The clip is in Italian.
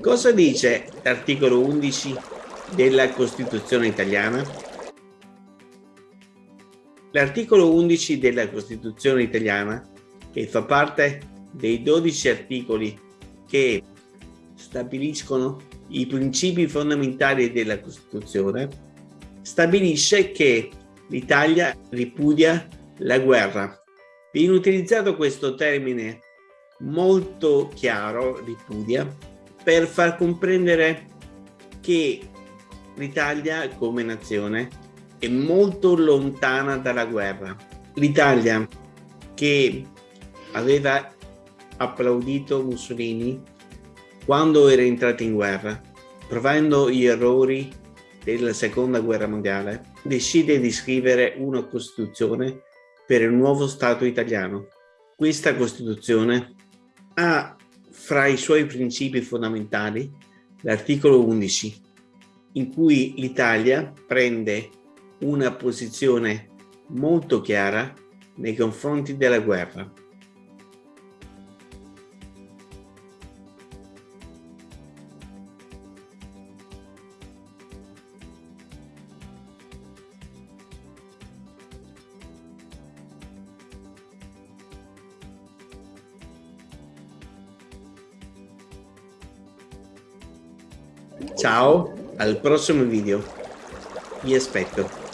Cosa dice l'articolo 11 della Costituzione italiana? L'articolo 11 della Costituzione italiana, che fa parte dei 12 articoli che stabiliscono i principi fondamentali della Costituzione, stabilisce che l'Italia ripudia la guerra. Viene utilizzato questo termine molto chiaro, ripudia, per far comprendere che l'Italia come nazione è molto lontana dalla guerra. L'Italia che aveva applaudito Mussolini quando era entrato in guerra, provando gli errori della seconda guerra mondiale, decide di scrivere una Costituzione per il nuovo Stato italiano. Questa Costituzione ha fra i suoi principi fondamentali l'articolo 11, in cui l'Italia prende una posizione molto chiara nei confronti della guerra. Ciao, al prossimo video. Vi aspetto.